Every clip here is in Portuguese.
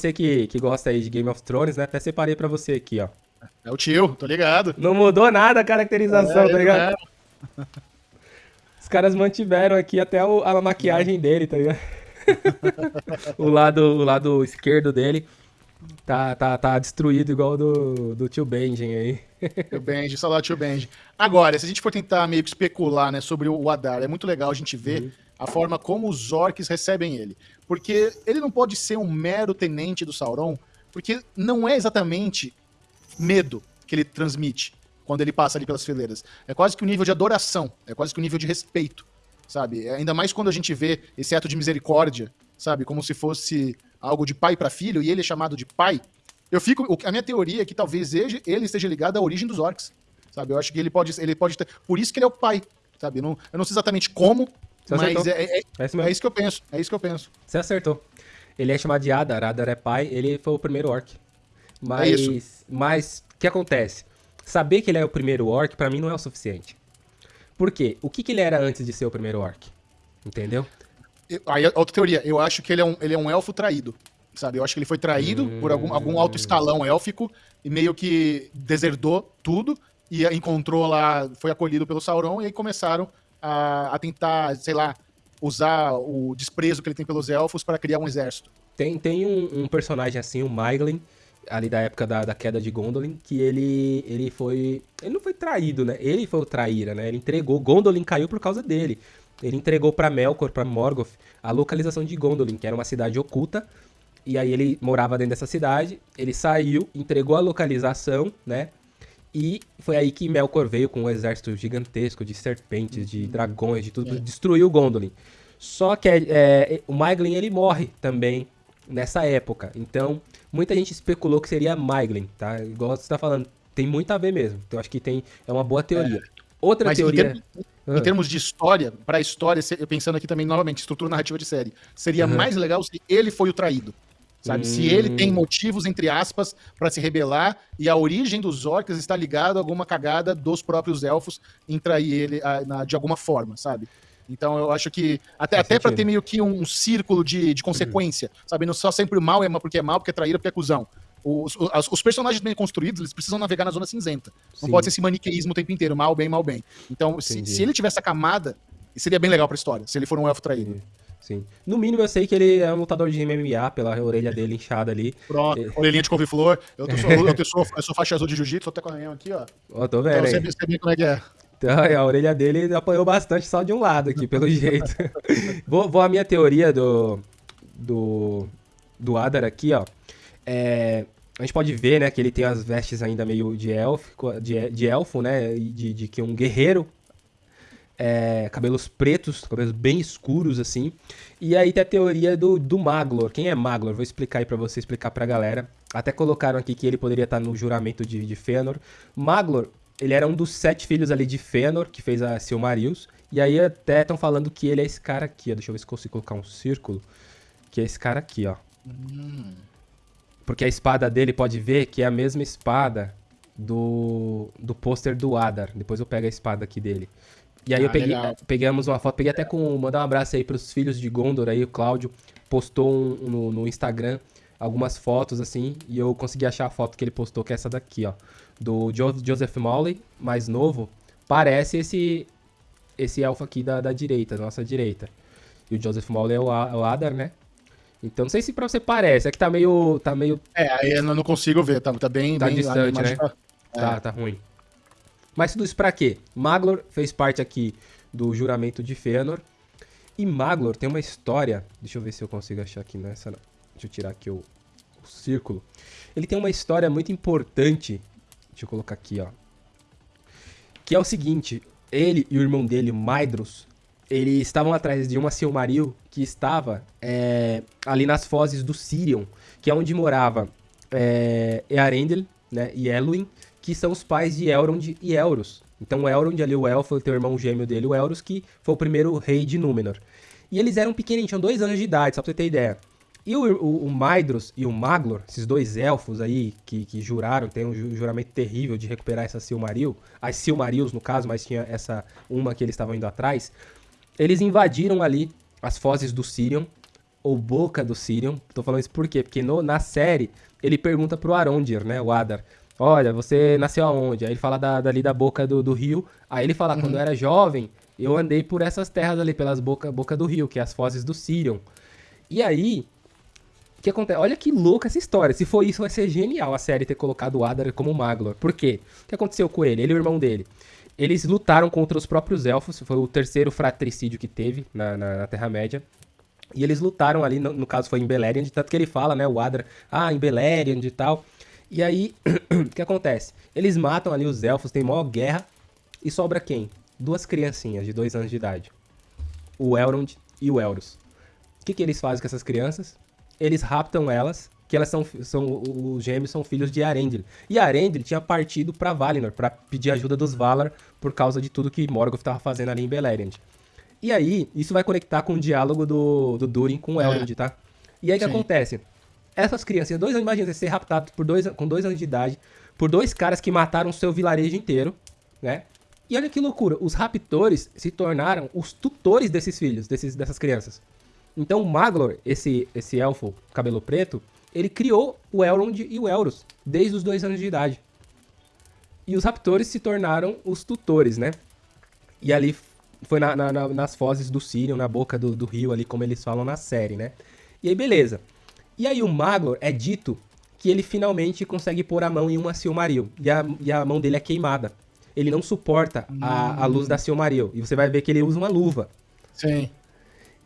você que, que gosta aí de Game of Thrones, né? Até separei pra você aqui, ó. É o tio, tô ligado. Não mudou nada a caracterização, é, tá ligado? É. Os caras mantiveram aqui até o, a maquiagem dele, tá ligado? o, lado, o lado esquerdo dele tá, tá, tá destruído igual do, do tio Benjen aí. Tio Benji, saudade tio Benji. Agora, se a gente for tentar meio que especular né, sobre o Adar, é muito legal a gente ver uhum. A forma como os orcs recebem ele. Porque ele não pode ser um mero tenente do Sauron, porque não é exatamente medo que ele transmite quando ele passa ali pelas fileiras. É quase que um nível de adoração, é quase que um nível de respeito, sabe? É ainda mais quando a gente vê esse ato de misericórdia, sabe? Como se fosse algo de pai para filho e ele é chamado de pai. Eu fico. A minha teoria é que talvez ele esteja ligado à origem dos orcs. Sabe? Eu acho que ele pode, ele pode ter. Por isso que ele é o pai. Sabe? Eu não, eu não sei exatamente como, Você mas é, é, é, isso é, isso que eu penso. É isso que eu penso. Você acertou. Ele é chamado de Adar, Adar é pai, ele foi o primeiro orc. Mas. É. Mas o que acontece? Saber que ele é o primeiro orc, para mim, não é o suficiente. Por quê? O que, que ele era antes de ser o primeiro orc? Entendeu? Aí, outra teoria, eu acho que ele é um, ele é um elfo traído sabe? Eu acho que ele foi traído hum. por algum, algum alto escalão élfico e meio que deserdou tudo e encontrou lá, foi acolhido pelo Sauron e aí começaram a, a tentar, sei lá, usar o desprezo que ele tem pelos elfos para criar um exército. Tem, tem um, um personagem assim, o Myglin, ali da época da, da queda de Gondolin, que ele ele foi. Ele não foi traído, né? Ele foi o traíra, né? Ele entregou. Gondolin caiu por causa dele. Ele entregou para Melkor, para Morgoth, a localização de Gondolin, que era uma cidade oculta, e aí ele morava dentro dessa cidade, ele saiu, entregou a localização, né? E foi aí que Melkor veio com um exército gigantesco de serpentes, de dragões, de tudo, é. destruiu Gondolin. Só que é, é, o Myglin ele morre também nessa época. Então, muita gente especulou que seria Myglin, tá? Igual você está falando, tem muito a ver mesmo. Então, acho que tem é uma boa teoria. É. Outra Mas teoria. Em, termos, em termos de história, para a história, pensando aqui também novamente, estrutura narrativa de série, seria uhum. mais legal se ele foi o traído. Sabe? Hum. Se ele tem hum. motivos, entre aspas, para se rebelar e a origem dos orcs está ligada a alguma cagada dos próprios elfos em trair ele a, na, de alguma forma, sabe? Então eu acho que. Até, até para ter meio que um, um círculo de, de consequência, uhum. sabe? Não só sempre o mal é porque é mal, porque é traíra, porque é cuzão. Os, os, os, personagens bem construídos, eles precisam navegar na zona cinzenta. Não Sim. pode ser esse maniqueísmo o tempo inteiro, mal, bem, mal, bem. Então, se, se, ele tivesse essa camada, seria bem legal pra história, se ele for um elfo traído. Sim. Sim. No mínimo eu sei que ele é um lutador de MMA pela orelha dele inchada ali. Pronto, ele... orelhinha de couve-flor. Eu, eu, eu, sou, eu sou faixa azul de jiu-jitsu, até com a minha aqui, ó. Ó, tô vendo. Então você sabe como é que é. Então, a orelha dele apanhou bastante só de um lado aqui, pelo jeito. vou, vou à minha teoria do, do, do Adar aqui, ó. É, a gente pode ver, né, que ele tem as vestes ainda meio de elfo, de, de elfo, né, de, de que um guerreiro é, cabelos pretos, cabelos bem escuros, assim. E aí tem a teoria do, do Maglor. Quem é Maglor? Vou explicar aí pra você, explicar pra galera. Até colocaram aqui que ele poderia estar no juramento de, de Fëanor. Maglor, ele era um dos sete filhos ali de Fëanor, que fez a Silmarils. E aí até estão falando que ele é esse cara aqui, ó. Deixa eu ver se consigo colocar um círculo. Que é esse cara aqui, ó. Hum. Porque a espada dele, pode ver que é a mesma espada do, do pôster do Adar. Depois eu pego a espada aqui dele. E aí ah, eu peguei, pegamos uma foto, peguei até com. Mandar um abraço aí pros filhos de Gondor aí, o Cláudio postou um, no, no, Instagram algumas fotos assim, e eu consegui achar a foto que ele postou, que é essa daqui, ó. Do jo Joseph Mowley, mais novo. Parece esse esse elfo aqui da, da direita, da nossa direita. E o Joseph Mowley é o, é o Adar, né? Então não sei se pra você parece, é que tá meio. tá meio. É, aí eu não consigo ver, tá, tá bem. Tá bem, distante, né? Tá, é. tá, tá ruim. Mas tudo isso pra quê? Maglor fez parte aqui do juramento de Fëanor. E Maglor tem uma história. Deixa eu ver se eu consigo achar aqui nessa. Deixa eu tirar aqui o, o círculo. Ele tem uma história muito importante. Deixa eu colocar aqui, ó. Que é o seguinte: ele e o irmão dele, Maedros, eles estavam atrás de uma Silmaril que estava é, ali nas fozes do Sirion, que é onde morava é, Earendel né, e Elwin, que são os pais de Elrond e Elros. Então Elrond ali, o Elfo, tem o irmão gêmeo dele, o Elros, que foi o primeiro rei de Númenor. E eles eram pequenininhos, tinham dois anos de idade, só pra você ter ideia. E o, o, o Maedhros e o Maglor, esses dois elfos aí, que, que juraram, tem um juramento terrível de recuperar essa Silmaril, as Silmarils no caso, mas tinha essa uma que eles estavam indo atrás, eles invadiram ali as fozes do Sirion, ou boca do Sirion. Tô falando isso por quê? Porque no, na série ele pergunta pro Arondir, né, o Adar. Olha, você nasceu aonde? Aí ele fala da, dali da boca do, do rio. Aí ele fala, uhum. quando eu era jovem, eu andei por essas terras ali, pelas boca, boca do rio, que é as fozes do Sirion. E aí, o que acontece? Olha que louca essa história. Se for isso, vai ser genial a série ter colocado o Adar como Maglor. Por quê? O que aconteceu com ele? Ele e o irmão dele. Eles lutaram contra os próprios elfos. Foi o terceiro fratricídio que teve na, na, na Terra-média. E eles lutaram ali, no, no, caso foi em Beleriand, tanto que ele fala, né, o Adra, ah, em Beleriand e tal. E aí, o que acontece? Eles matam ali os elfos, tem maior guerra, e sobra quem? Duas criancinhas de dois anos de idade. O Elrond e o Elros. O que, que eles fazem com essas crianças? Eles raptam elas, que elas são, são os gêmeos são filhos de Arendil. E Arendil tinha partido para Valinor, para pedir ajuda dos Valar por causa de tudo que Morgoth estava fazendo ali em Beleriand. E aí, isso vai conectar com o diálogo do, do Durin com o Elrond, é. tá? E aí o que acontece? Essas crianças, dois anos, imagina, ser raptado por dois, com dois anos de idade, por dois caras que mataram o seu vilarejo inteiro, né? E olha que loucura, os raptores se tornaram os tutores desses filhos, desses, dessas crianças. Então o Maglor, esse, esse elfo cabelo preto, ele criou o Elrond e o Elros, desde os dois anos de idade. E os raptores se tornaram os tutores, né? E ali foi na, na, nas fozes do Sirion, na boca do, do, rio ali, como eles falam na série, né? E aí, beleza. E aí o Maglor é dito que ele finalmente consegue pôr a mão em uma Silmaril. E a, e a mão dele é queimada. Ele não suporta a, a luz da Silmaril. E você vai ver que ele usa uma luva. Sim.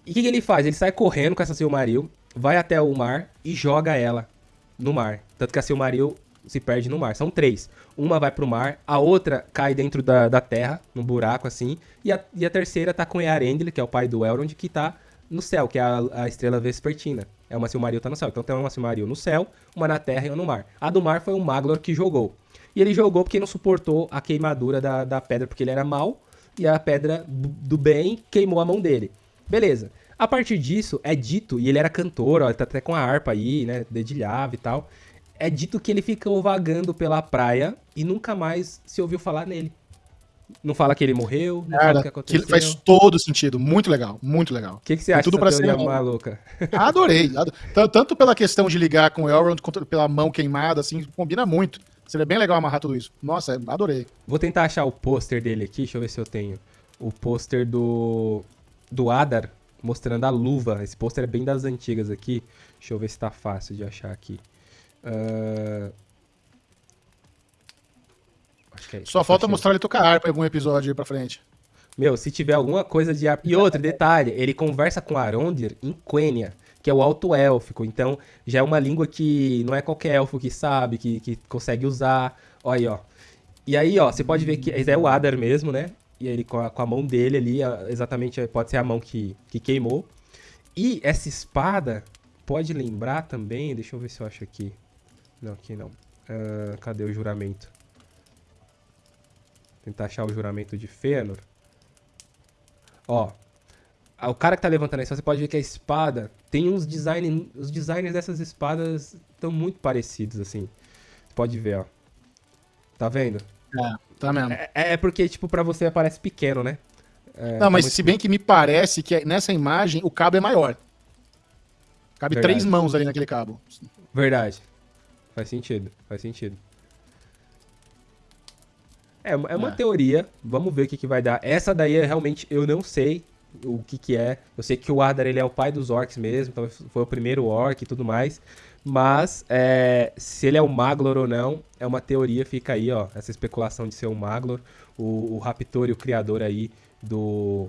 E o que, que, ele faz? Ele sai correndo com essa Silmaril, vai até o mar e joga ela no mar. Tanto que a Silmaril se perde no mar. São três. Uma vai pro mar, a outra cai dentro da, da terra, num buraco assim, e a, e a terceira tá com Earendil, que é o pai do Elrond, que tá no céu, que é a, a estrela vespertina. É uma Silmaril tá no céu. Então tem uma Silmaril no céu, uma na terra e uma no mar. A do mar foi o Maglor que jogou. E ele jogou porque não suportou a queimadura da, da pedra, porque ele era mal, e a pedra do bem queimou a mão dele. Beleza. A partir disso, é dito, e ele era cantor, ó, ele tá até com a harpa aí, né, dedilhava e tal é dito que ele ficou vagando pela praia e nunca mais se ouviu falar nele. Não fala que ele morreu, não Cara, fala o que aconteceu. faz todo sentido, muito legal, muito legal. O que, que você acha tudo dessa teoria ser... maluca? Adorei, adorei. Tanto pela questão de ligar com o Elrond, quanto pela mão queimada, assim, combina muito. Seria bem legal amarrar tudo isso. Nossa, adorei. Vou tentar achar o pôster dele aqui, deixa eu ver se eu tenho. O pôster do do Adar, mostrando a luva. Esse pôster é bem das antigas aqui. Deixa eu ver se tá fácil de achar aqui. Uh... É Só falta mostrar ele tocar harpa em algum episódio aí pra frente. Meu, se tiver alguma coisa de harpa. E outro detalhe, ele conversa com Arondir em Quenya, que é o alto élfico. Então, já é uma língua que não é qualquer elfo que sabe, que, que consegue usar. Olha aí, ó. E aí, ó, você pode ver que é o Adar mesmo, né? E ele com a, com a mão dele ali, exatamente, pode ser a mão que, que queimou. E essa espada pode lembrar também, deixa eu ver se eu acho aqui. Não, aqui não. Uh, cadê o juramento? Tentar achar o juramento de Fëanor. Ó. O cara que tá levantando aí, você pode ver que a espada tem uns design, os designs dessas espadas estão muito parecidos assim. Você pode ver, ó. Tá vendo? É, tá mesmo. É, é porque tipo para você parece pequeno, né? É, não, mas tá se bem que me parece que nessa imagem o cabo é maior. Cabe Verdade. três mãos ali naquele cabo. Verdade. Faz sentido, faz sentido. É, é uma é. teoria, vamos ver o que, que vai dar. Essa daí é realmente, eu não sei o que que é. Eu sei que o Adar, ele é o pai dos orcs mesmo, então foi o primeiro orc e tudo mais. Mas, é, se ele é o Maglor ou não, é uma teoria, fica aí, ó, essa especulação de ser o Maglor. O, o Raptor e o criador aí do,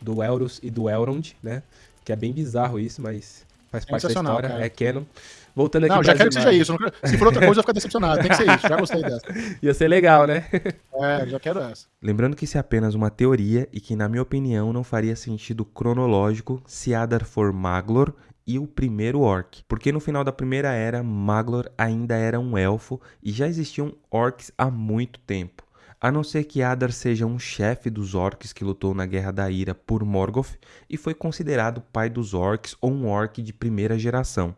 do Elros e do Elrond, né? Que é bem bizarro isso, mas faz parte da história, cara. é canon. Voltando aqui Não, já quero que seja isso. Se for outra coisa, eu vou ficar decepcionado. Tem que ser isso. Já gostei dessa. Ia ser legal, né? É, já quero essa. Lembrando que isso é apenas uma teoria e que, na minha opinião, não faria sentido cronológico se Adar for Maglor e o primeiro orc, porque no final da primeira era, Maglor ainda era um elfo e já existiam orcs há muito tempo. A não ser que Adar seja um chefe dos orcs que lutou na Guerra da Ira por Morgoth e foi considerado pai dos orcs ou um orc de primeira geração.